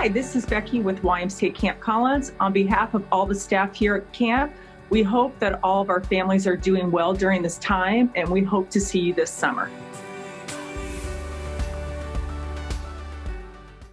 Hi, this is Becky with YMCA Camp Collins. On behalf of all the staff here at camp, we hope that all of our families are doing well during this time and we hope to see you this summer.